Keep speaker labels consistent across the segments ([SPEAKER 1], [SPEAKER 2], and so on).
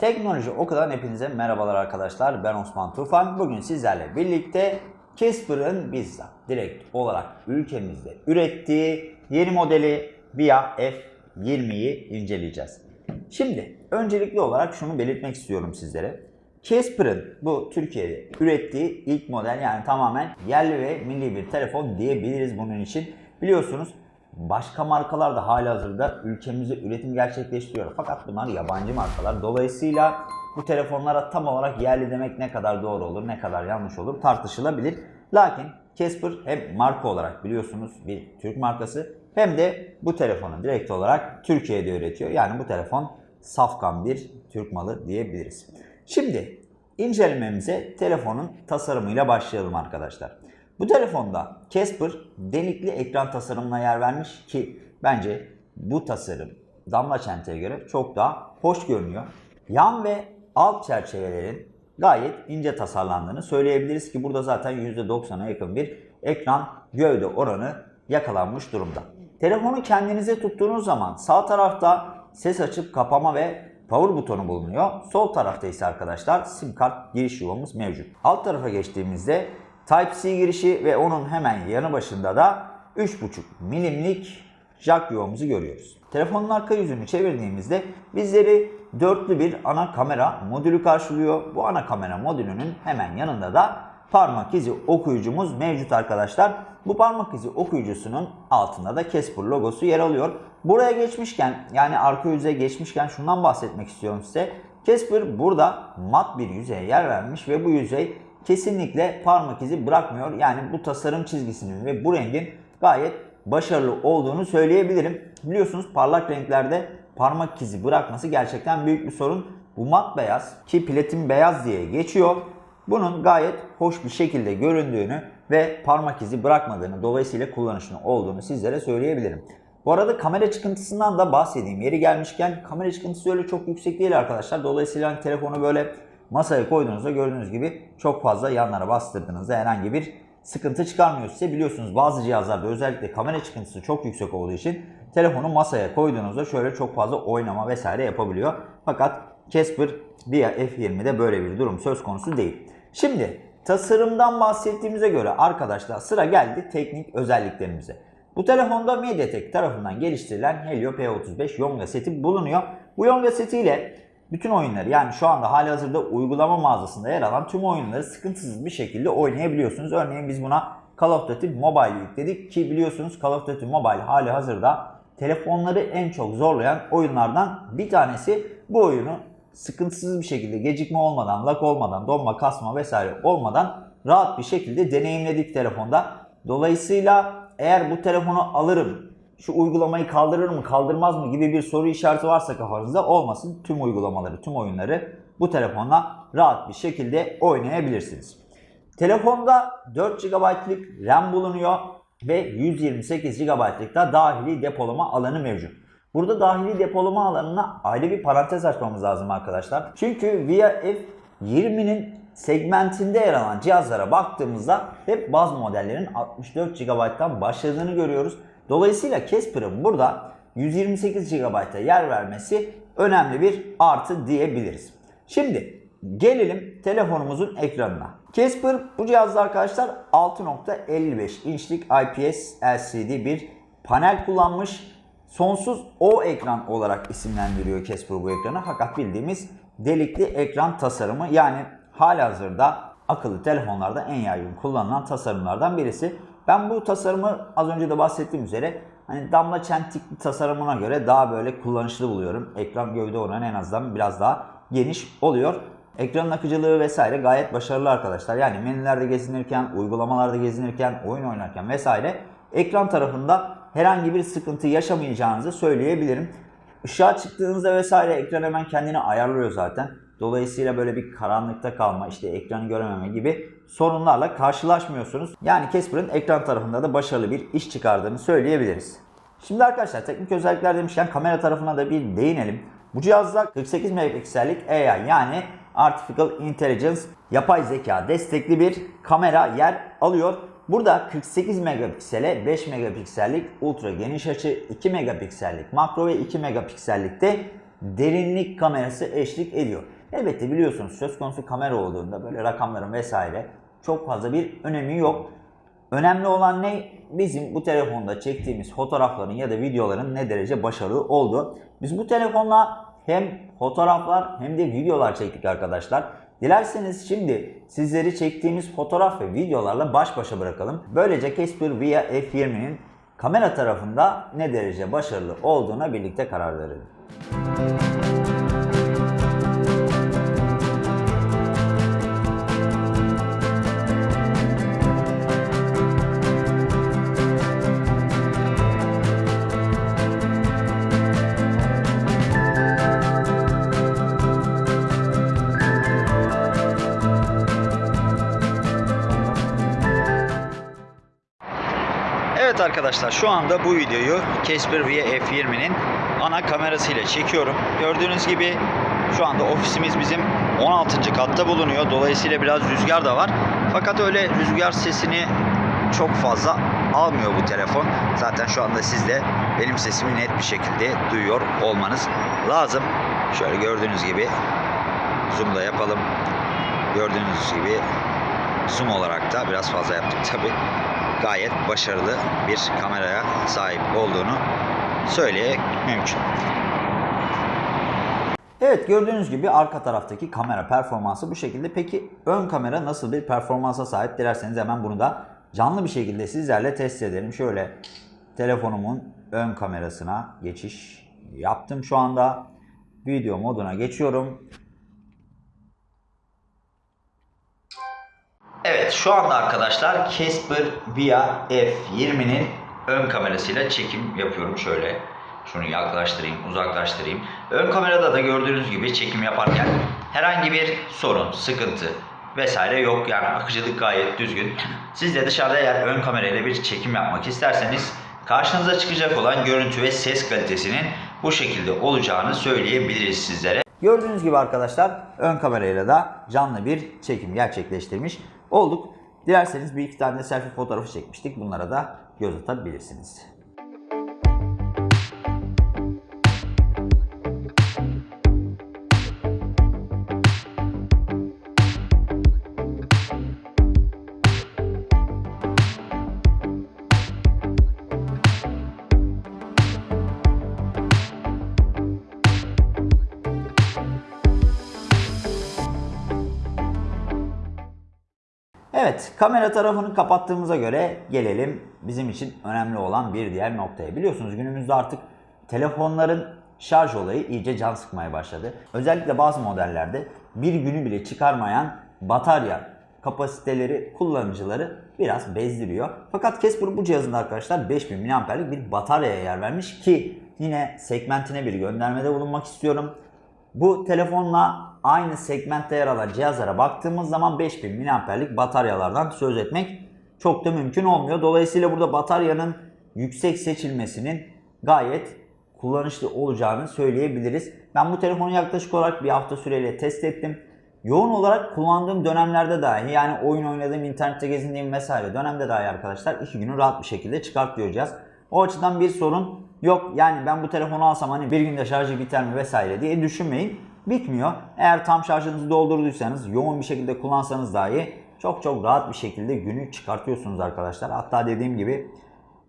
[SPEAKER 1] Teknoloji Oku'dan hepinize merhabalar arkadaşlar. Ben Osman Tufan. Bugün sizlerle birlikte Casper'ın bizzat direkt olarak ülkemizde ürettiği yeni modeli VIA F20'yi inceleyeceğiz. Şimdi öncelikli olarak şunu belirtmek istiyorum sizlere. Casper'ın bu Türkiye'de ürettiği ilk model yani tamamen yerli ve milli bir telefon diyebiliriz bunun için. Biliyorsunuz başka markalar da halihazırda ülkemizde üretim gerçekleştiriyor. Fakat bunlar yabancı markalar. Dolayısıyla bu telefonlara tam olarak yerli demek ne kadar doğru olur, ne kadar yanlış olur tartışılabilir. Lakin Casper hem marka olarak biliyorsunuz bir Türk markası hem de bu telefonu direkt olarak Türkiye'de üretiyor. Yani bu telefon safkan bir Türk malı diyebiliriz. Şimdi incelememize telefonun tasarımıyla başlayalım arkadaşlar. Bu telefonda Casper delikli ekran tasarımına yer vermiş ki bence bu tasarım damla çenteye göre çok daha hoş görünüyor. Yan ve alt çerçevelerin gayet ince tasarlandığını söyleyebiliriz ki burada zaten %90'a yakın bir ekran gövde oranı yakalanmış durumda. Telefonu kendinize tuttuğunuz zaman sağ tarafta ses açıp kapama ve power butonu bulunuyor. Sol tarafta ise arkadaşlar sim kart giriş yuvamız mevcut. Alt tarafa geçtiğimizde Type-C girişi ve onun hemen yanı başında da 3.5 milimlik jack yuvamızı görüyoruz. Telefonun arka yüzünü çevirdiğimizde bizleri dörtlü bir ana kamera modülü karşılıyor. Bu ana kamera modülünün hemen yanında da parmak izi okuyucumuz mevcut arkadaşlar. Bu parmak izi okuyucusunun altında da Casper logosu yer alıyor. Buraya geçmişken yani arka yüzeye geçmişken şundan bahsetmek istiyorum size. Casper burada mat bir yüzeye yer vermiş ve bu yüzey kesinlikle parmak izi bırakmıyor. Yani bu tasarım çizgisinin ve bu rengin gayet başarılı olduğunu söyleyebilirim. Biliyorsunuz parlak renklerde parmak izi bırakması gerçekten büyük bir sorun. Bu mat beyaz ki platin beyaz diye geçiyor. Bunun gayet hoş bir şekilde göründüğünü ve parmak izi bırakmadığını dolayısıyla kullanışlı olduğunu sizlere söyleyebilirim. Bu arada kamera çıkıntısından da bahsedeyim. Yeri gelmişken kamera çıkıntısı öyle çok yüksek değil arkadaşlar. Dolayısıyla hani telefonu böyle masaya koyduğunuzda gördüğünüz gibi çok fazla yanlara bastırdığınızda herhangi bir sıkıntı çıkarmıyor size. Biliyorsunuz bazı cihazlarda özellikle kamera çıkıntısı çok yüksek olduğu için telefonu masaya koyduğunuzda şöyle çok fazla oynama vesaire yapabiliyor. Fakat Casper Via F20'de böyle bir durum söz konusu değil. Şimdi tasarımdan bahsettiğimize göre arkadaşlar sıra geldi teknik özelliklerimize. Bu telefonda MediaTek tarafından geliştirilen Helio P35 Yonga seti bulunuyor. Bu Yonga setiyle bütün oyunları yani şu anda hali hazırda uygulama mağazasında yer alan tüm oyunları sıkıntısız bir şekilde oynayabiliyorsunuz. Örneğin biz buna Call of Duty Mobile yükledik ki biliyorsunuz Call of Duty Mobile hali hazırda telefonları en çok zorlayan oyunlardan bir tanesi. Bu oyunu sıkıntısız bir şekilde gecikme olmadan, lag olmadan, donma, kasma vesaire olmadan rahat bir şekilde deneyimledik telefonda. Dolayısıyla eğer bu telefonu alırım, şu uygulamayı kaldırır mı kaldırmaz mı gibi bir soru işareti varsa kafanızda olmasın. Tüm uygulamaları, tüm oyunları bu telefonla rahat bir şekilde oynayabilirsiniz. Telefonda 4 GB'lık RAM bulunuyor ve 128 GB'lık da dahili depolama alanı mevcut. Burada dahili depolama alanına ayrı bir parantez açmamız lazım arkadaşlar. Çünkü Via F20'nin segmentinde yer alan cihazlara baktığımızda hep bazı modellerin 64 GB'dan başladığını görüyoruz. Dolayısıyla Casper'ın burada 128 GB'a yer vermesi önemli bir artı diyebiliriz. Şimdi gelelim telefonumuzun ekranına. Casper bu cihazda arkadaşlar 6.55 inçlik IPS LCD bir panel kullanmış. Sonsuz O ekran olarak isimlendiriyor Casper bu ekranı. Fakat bildiğimiz delikli ekran tasarımı yani halihazırda akıllı telefonlarda en yaygın kullanılan tasarımlardan birisi. Ben bu tasarımı az önce de bahsettiğim üzere hani damla çentikli tasarımına göre daha böyle kullanışlı buluyorum. Ekran gövde oranı en azından biraz daha geniş oluyor. Ekranın akıcılığı vesaire gayet başarılı arkadaşlar. Yani menülerde gezinirken, uygulamalarda gezinirken, oyun oynarken vesaire ekran tarafında herhangi bir sıkıntı yaşamayacağınızı söyleyebilirim. Işığa çıktığınızda vesaire ekran hemen kendini ayarlıyor zaten. Dolayısıyla böyle bir karanlıkta kalma, işte ekranı görememe gibi sorunlarla karşılaşmıyorsunuz. Yani Casper'ın ekran tarafında da başarılı bir iş çıkardığını söyleyebiliriz. Şimdi arkadaşlar teknik özellikler demişken kamera tarafına da bir değinelim. Bu cihazda 48 megapiksellik AI yani Artificial Intelligence yapay zeka destekli bir kamera yer alıyor. Burada 48 megapiksele 5 megapiksellik ultra geniş açı, 2 megapiksellik makro ve 2 megapiksellik de derinlik kamerası eşlik ediyor. Elbette biliyorsunuz söz konusu kamera olduğunda böyle rakamların vesaire çok fazla bir önemi yok. Önemli olan ne? Bizim bu telefonda çektiğimiz fotoğrafların ya da videoların ne derece başarılı olduğu. Biz bu telefonla hem fotoğraflar hem de videolar çektik arkadaşlar. Dilerseniz şimdi sizleri çektiğimiz fotoğraf ve videolarla baş başa bırakalım. Böylece Casper Via F20'nin kamera tarafında ne derece başarılı olduğuna birlikte karar verelim. Evet arkadaşlar şu anda bu videoyu Casper Via F20'nin ana kamerasıyla çekiyorum. Gördüğünüz gibi şu anda ofisimiz bizim 16. katta bulunuyor. Dolayısıyla biraz rüzgar da var. Fakat öyle rüzgar sesini çok fazla almıyor bu telefon. Zaten şu anda siz de benim sesimi net bir şekilde duyuyor olmanız lazım. Şöyle gördüğünüz gibi zoom'da yapalım. Gördüğünüz gibi zoom olarak da biraz fazla yaptık tabi. Gayet başarılı bir kameraya sahip olduğunu söylemek mümkün. Evet gördüğünüz gibi arka taraftaki kamera performansı bu şekilde. Peki ön kamera nasıl bir performansa sahip? Dilerseniz hemen bunu da canlı bir şekilde sizlerle test edelim. Şöyle telefonumun ön kamerasına geçiş yaptım şu anda. Video moduna geçiyorum. Şu anda arkadaşlar Casper Via F20'nin ön kamerasıyla çekim yapıyorum şöyle. Şunu yaklaştırayım, uzaklaştırayım. Ön kamerada da gördüğünüz gibi çekim yaparken herhangi bir sorun, sıkıntı vesaire yok. Yani akıcılık gayet düzgün. Siz de dışarıda eğer ön kamerayla bir çekim yapmak isterseniz karşınıza çıkacak olan görüntü ve ses kalitesinin bu şekilde olacağını söyleyebiliriz sizlere. Gördüğünüz gibi arkadaşlar ön kamerayla da canlı bir çekim gerçekleştirmiş olduk. Dilerseniz bir iki tane selfie fotoğrafı çekmiştik. Bunlara da göz atabilirsiniz. Evet, kamera tarafını kapattığımıza göre gelelim bizim için önemli olan bir diğer noktaya. Biliyorsunuz günümüzde artık telefonların şarj olayı iyice can sıkmaya başladı. Özellikle bazı modellerde bir günü bile çıkarmayan batarya kapasiteleri kullanıcıları biraz bezdiriyor. Fakat Casper bu cihazında arkadaşlar 5000 mAh'lik bir bataryaya yer vermiş ki yine segmentine bir göndermede bulunmak istiyorum. Bu telefonla aynı segmentte yer alan cihazlara baktığımız zaman 5000 mAh'lik bataryalardan söz etmek çok da mümkün olmuyor. Dolayısıyla burada bataryanın yüksek seçilmesinin gayet kullanışlı olacağını söyleyebiliriz. Ben bu telefonu yaklaşık olarak bir hafta süreyle test ettim. Yoğun olarak kullandığım dönemlerde dahi yani oyun oynadığım, internette gezindiğim vesaire dönemde dahi arkadaşlar 2 günü rahat bir şekilde çıkartıyor. O açıdan bir sorun yok. Yani ben bu telefonu alsam hani bir günde şarjı biter mi vesaire diye düşünmeyin. Bitmiyor. Eğer tam şarjınızı doldurduysanız, yoğun bir şekilde kullansanız dahi çok çok rahat bir şekilde günü çıkartıyorsunuz arkadaşlar. Hatta dediğim gibi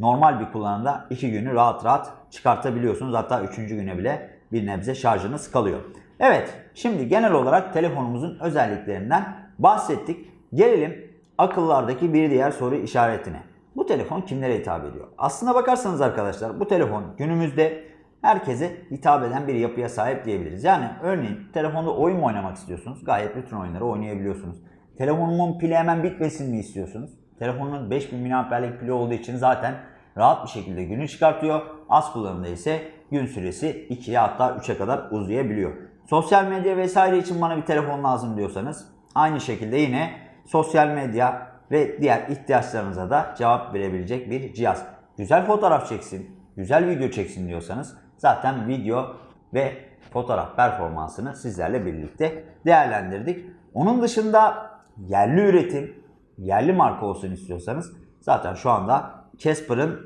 [SPEAKER 1] normal bir kullanımda 2 günü rahat rahat çıkartabiliyorsunuz. Hatta 3. güne bile bir nebze şarjınız kalıyor. Evet, şimdi genel olarak telefonumuzun özelliklerinden bahsettik. Gelelim akıllardaki bir diğer soru işaretine. Bu telefon kimlere hitap ediyor? Aslına bakarsanız arkadaşlar bu telefon günümüzde herkese hitap eden bir yapıya sahip diyebiliriz. Yani örneğin telefonda oyun mu oynamak istiyorsunuz? Gayet bütün oyunları oynayabiliyorsunuz. Telefonumun pili hemen bitmesin mi istiyorsunuz? Telefonun 5000 mAh'lik pili olduğu için zaten rahat bir şekilde günü çıkartıyor. Az kullanımda ise gün süresi 2'ye hatta 3'e kadar uzayabiliyor. Sosyal medya vesaire için bana bir telefon lazım diyorsanız aynı şekilde yine sosyal medya ve diğer ihtiyaçlarınıza da cevap verebilecek bir cihaz. Güzel fotoğraf çeksin, güzel video çeksin diyorsanız zaten video ve fotoğraf performansını sizlerle birlikte değerlendirdik. Onun dışında yerli üretim, yerli marka olsun istiyorsanız zaten şu anda Casper'ın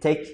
[SPEAKER 1] tek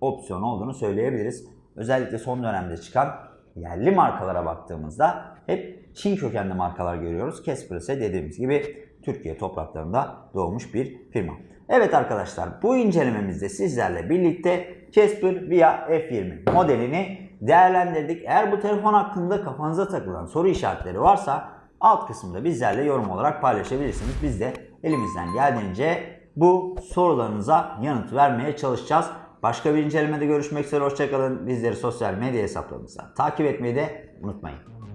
[SPEAKER 1] opsiyon olduğunu söyleyebiliriz. Özellikle son dönemde çıkan yerli markalara baktığımızda hep Çin kökenli markalar görüyoruz. Casper ise dediğimiz gibi Türkiye topraklarında doğmuş bir firma. Evet arkadaşlar bu incelememizde sizlerle birlikte Casper Via F20 modelini değerlendirdik. Eğer bu telefon hakkında kafanıza takılan soru işaretleri varsa alt kısımda bizlerle yorum olarak paylaşabilirsiniz. Biz de elimizden geldiğince bu sorularınıza yanıt vermeye çalışacağız. Başka bir incelemede görüşmek üzere. Hoşçakalın. Bizleri sosyal medya hesaplarımızdan takip etmeyi de unutmayın.